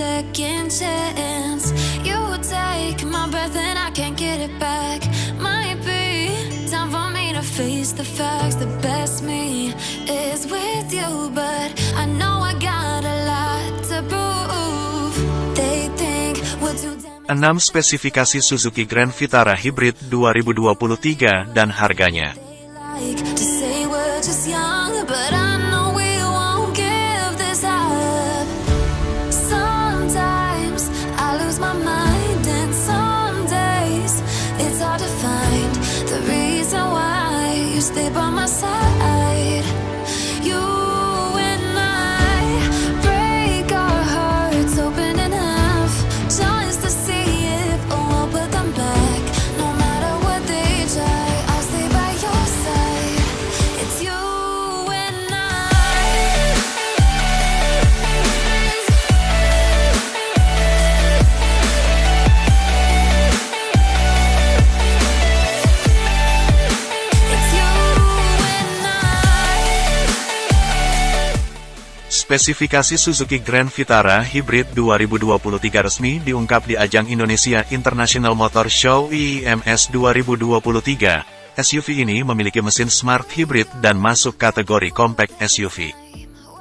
second chance. You take my breath and I can't get it back. Might be time for me to face the facts. The best me is with you, but I know I got a lot to prove. They think we're too damn 6 spesifikasi Suzuki Grand Vitara Hybrid 2023 dan harganya. Spesifikasi Suzuki Grand Vitara Hybrid 2023 resmi diungkap di ajang Indonesia International Motor Show IIMS 2023. SUV ini memiliki mesin smart hybrid dan masuk kategori compact SUV.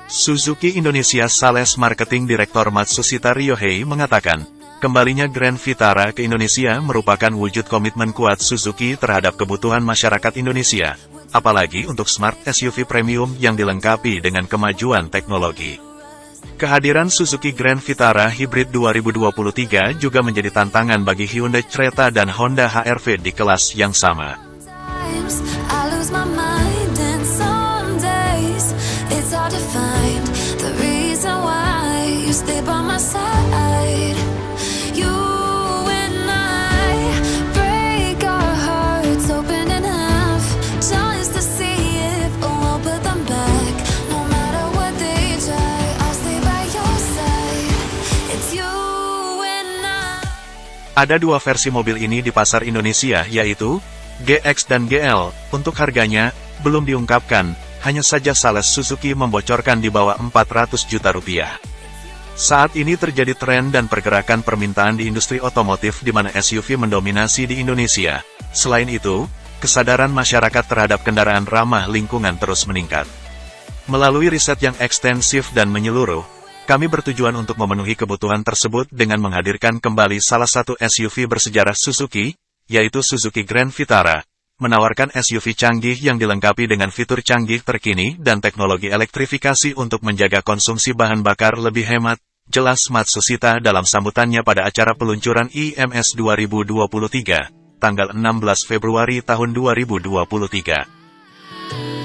Suzuki Indonesia Sales Marketing Direktor Matsushita Ryohei mengatakan, kembalinya Grand Vitara ke Indonesia merupakan wujud komitmen kuat Suzuki terhadap kebutuhan masyarakat Indonesia, apalagi untuk smart SUV premium yang dilengkapi dengan kemajuan teknologi. Kehadiran Suzuki Grand Vitara Hybrid 2023 juga menjadi tantangan bagi Hyundai Creta dan Honda HR-V di kelas yang sama. It's hard to find the reason why you stay by Ada dua versi mobil ini di pasar Indonesia yaitu GX dan GL. Untuk harganya, belum diungkapkan, hanya saja Sales Suzuki membocorkan di bawah 400 juta rupiah. Saat ini terjadi tren dan pergerakan permintaan di industri otomotif di mana SUV mendominasi di Indonesia. Selain itu, kesadaran masyarakat terhadap kendaraan ramah lingkungan terus meningkat. Melalui riset yang ekstensif dan menyeluruh, kami bertujuan untuk memenuhi kebutuhan tersebut dengan menghadirkan kembali salah satu SUV bersejarah Suzuki, yaitu Suzuki Grand Vitara, menawarkan SUV canggih yang dilengkapi dengan fitur canggih terkini dan teknologi elektrifikasi untuk menjaga konsumsi bahan bakar lebih hemat, jelas Matsushita dalam sambutannya pada acara peluncuran IMS 2023, tanggal 16 Februari tahun 2023.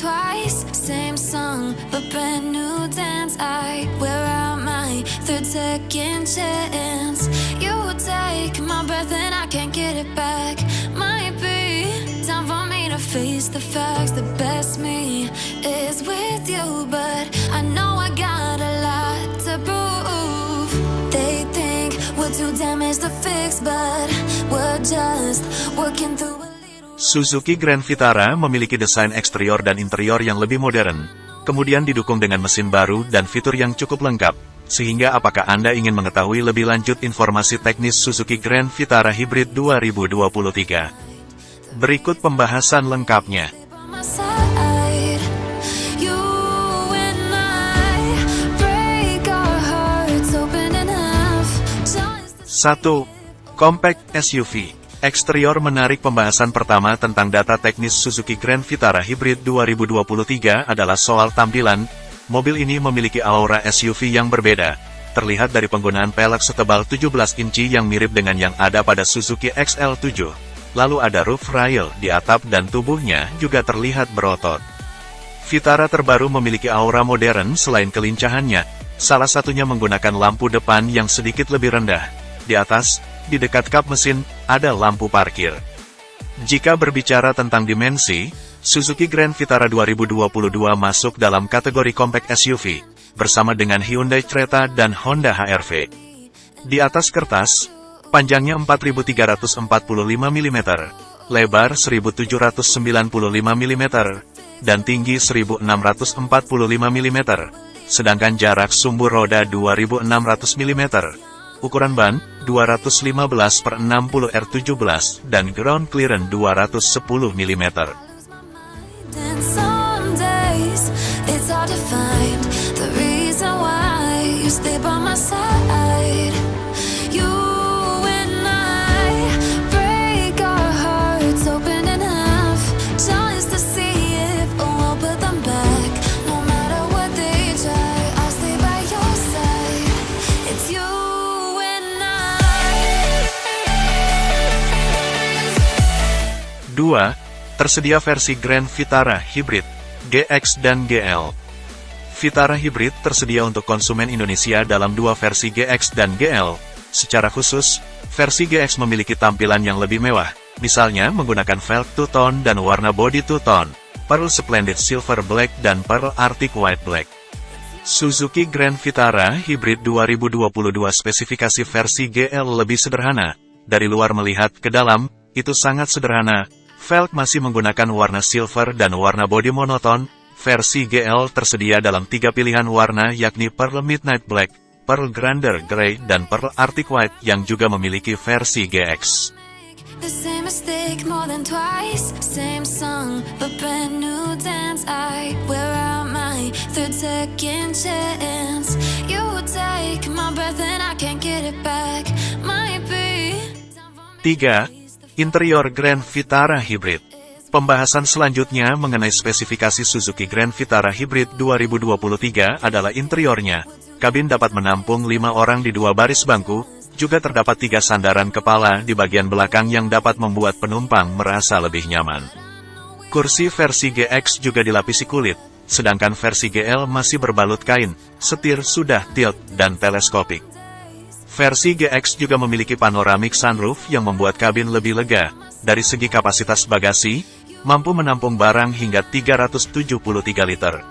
Twice. Same song, but brand new dance. I wear out my third second chance. You take my breath and I can't get it back. Might be time for me to face the facts. The best me is with you, but I know I got a lot to prove. They think we're too damaged to fix, but we're just working through. Suzuki Grand Vitara memiliki desain eksterior dan interior yang lebih modern, kemudian didukung dengan mesin baru dan fitur yang cukup lengkap, sehingga apakah Anda ingin mengetahui lebih lanjut informasi teknis Suzuki Grand Vitara Hybrid 2023? Berikut pembahasan lengkapnya. 1. Compact SUV Eksterior menarik pembahasan pertama tentang data teknis Suzuki Grand Vitara Hybrid 2023 adalah soal tampilan. Mobil ini memiliki aura SUV yang berbeda. Terlihat dari penggunaan pelek setebal 17 inci yang mirip dengan yang ada pada Suzuki XL7. Lalu ada roof rail di atap dan tubuhnya juga terlihat berotot. Vitara terbaru memiliki aura modern selain kelincahannya, salah satunya menggunakan lampu depan yang sedikit lebih rendah. Di atas, di dekat kap mesin, ada lampu parkir. Jika berbicara tentang dimensi, Suzuki Grand Vitara 2022 masuk dalam kategori compact SUV, bersama dengan Hyundai Creta dan Honda HR-V. Di atas kertas, Panjangnya 4345 mm, lebar 1795 mm, dan tinggi 1645 mm, sedangkan jarak sumbu roda 2600 mm. Ukuran ban 215 per 60 R17 dan ground clearance 210 mm. By my side. I. 2. Tersedia versi Grand Vitara Hybrid, GX dan GL. Vitara Hybrid tersedia untuk konsumen Indonesia dalam dua versi GX dan GL. Secara khusus, versi GX memiliki tampilan yang lebih mewah, misalnya menggunakan velg two-tone dan warna body two-tone, Pearl Splendid Silver Black dan Pearl Arctic White Black. Suzuki Grand Vitara Hybrid 2022 spesifikasi versi GL lebih sederhana. Dari luar melihat ke dalam, itu sangat sederhana. Velg masih menggunakan warna silver dan warna body monoton. Versi GL tersedia dalam tiga pilihan warna yakni Pearl Midnight Black, Pearl Grander Grey, dan Pearl Arctic White yang juga memiliki versi GX. The same mistake more than twice. Same song, but brand new dance. I wear out my third second chance. You take my breath and I can't get it back. Might be. 3. Interior Grand Vitara Hybrid Pembahasan selanjutnya mengenai spesifikasi Suzuki Grand Vitara Hybrid 2023 adalah interiornya. Kabin dapat menampung lima orang di dua baris bangku, juga terdapat tiga sandaran kepala di bagian belakang yang dapat membuat penumpang merasa lebih nyaman. Kursi versi GX juga dilapisi kulit, sedangkan versi GL masih berbalut kain, setir sudah tilt dan teleskopik. Versi GX juga memiliki panoramic sunroof yang membuat kabin lebih lega. Dari segi kapasitas bagasi, mampu menampung barang hingga 373 liter.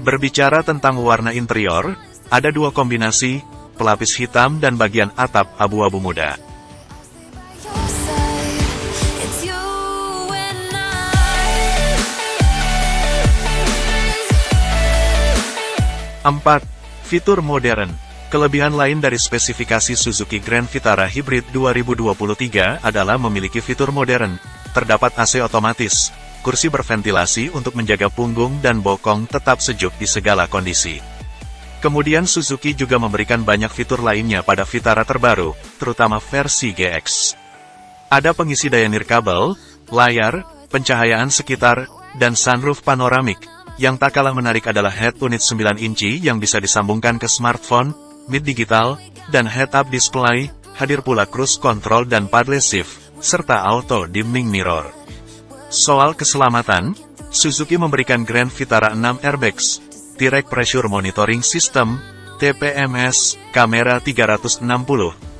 Berbicara tentang warna interior, ada dua kombinasi, pelapis hitam dan bagian atap abu-abu muda. 4. Fitur modern Kelebihan lain dari spesifikasi Suzuki Grand Vitara Hybrid 2023 adalah memiliki fitur modern. Terdapat AC otomatis, kursi berventilasi untuk menjaga punggung dan bokong tetap sejuk di segala kondisi. Kemudian Suzuki juga memberikan banyak fitur lainnya pada Vitara terbaru, terutama versi GX. Ada pengisi daya nirkabel, layar, pencahayaan sekitar, dan sunroof panoramik. Yang tak kalah menarik adalah head unit 9 inci yang bisa disambungkan ke smartphone, mid digital, dan head-up display, hadir pula cruise control dan paddle shift, serta auto dimming mirror. Soal keselamatan, Suzuki memberikan Grand Vitara 6 airbags, Direct Pressure Monitoring System, TPMS, kamera 360,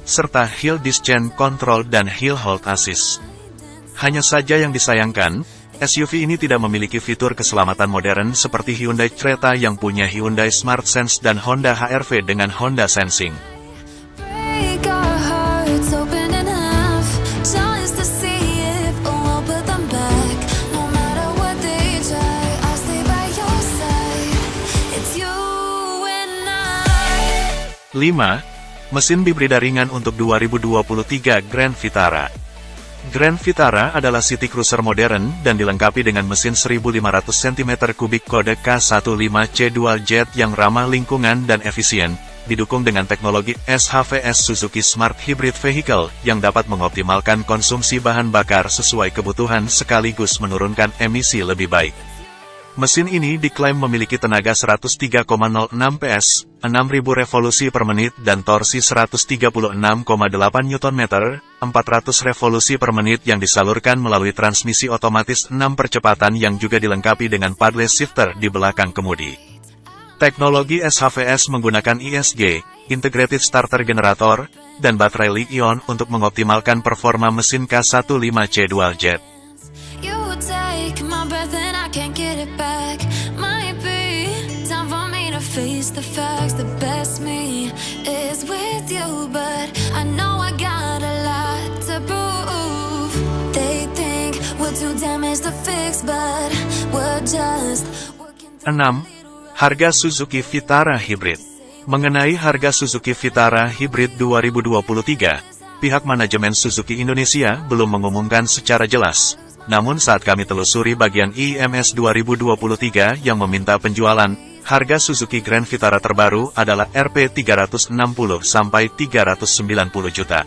serta Hill Descent Control dan Hill Hold Assist. Hanya saja yang disayangkan, SUV ini tidak memiliki fitur keselamatan modern seperti Hyundai Creta yang punya Hyundai Smart Sense dan Honda HR-V dengan Honda Sensing. 5. Mesin bibrida ringan untuk 2023 Grand Vitara. Grand Vitara adalah city cruiser modern dan dilengkapi dengan mesin 1500 cm3 kode K15C dual jet yang ramah lingkungan dan efisien, didukung dengan teknologi SHVS Suzuki Smart Hybrid Vehicle yang dapat mengoptimalkan konsumsi bahan bakar sesuai kebutuhan sekaligus menurunkan emisi lebih baik. Mesin ini diklaim memiliki tenaga 103,06 PS, 6000 revolusi per menit dan torsi 136,8 Nm, 400 revolusi per menit yang disalurkan melalui transmisi otomatis 6 percepatan yang juga dilengkapi dengan paddle shifter di belakang kemudi. Teknologi SHVS menggunakan ISG, Integrated Starter Generator, dan baterai lithium untuk mengoptimalkan performa mesin K15C Dual Jet. face the facts, the best me is with you But I know I got a lot to prove They think we're too damaged to fix But we're just 6. Harga Suzuki Vitara Hybrid Mengenai harga Suzuki Vitara Hybrid 2023, pihak manajemen Suzuki Indonesia belum mengumumkan secara jelas. Namun saat kami telusuri bagian IMS 2023 yang meminta penjualan harga Suzuki Grand Vitara terbaru adalah Rp 360 sampai 390 juta.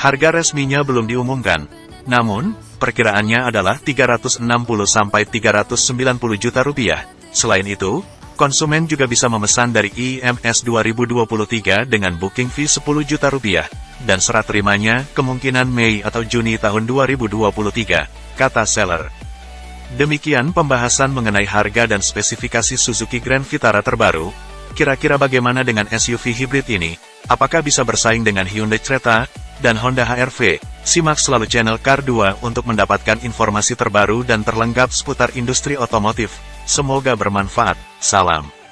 Harga resminya belum diumumkan. Namun, perkiraannya adalah 360 sampai 390 juta rupiah. Selain itu, konsumen juga bisa memesan dari IMS 2023 dengan booking fee 10 juta rupiah, dan serat terimanya kemungkinan Mei atau Juni tahun 2023, kata seller. Demikian pembahasan mengenai harga dan spesifikasi Suzuki Grand Vitara terbaru. Kira-kira bagaimana dengan SUV hybrid ini? Apakah bisa bersaing dengan Hyundai Creta dan Honda HR-V? Simak selalu channel Car 2 untuk mendapatkan informasi terbaru dan terlengkap seputar industri otomotif. Semoga bermanfaat. Salam.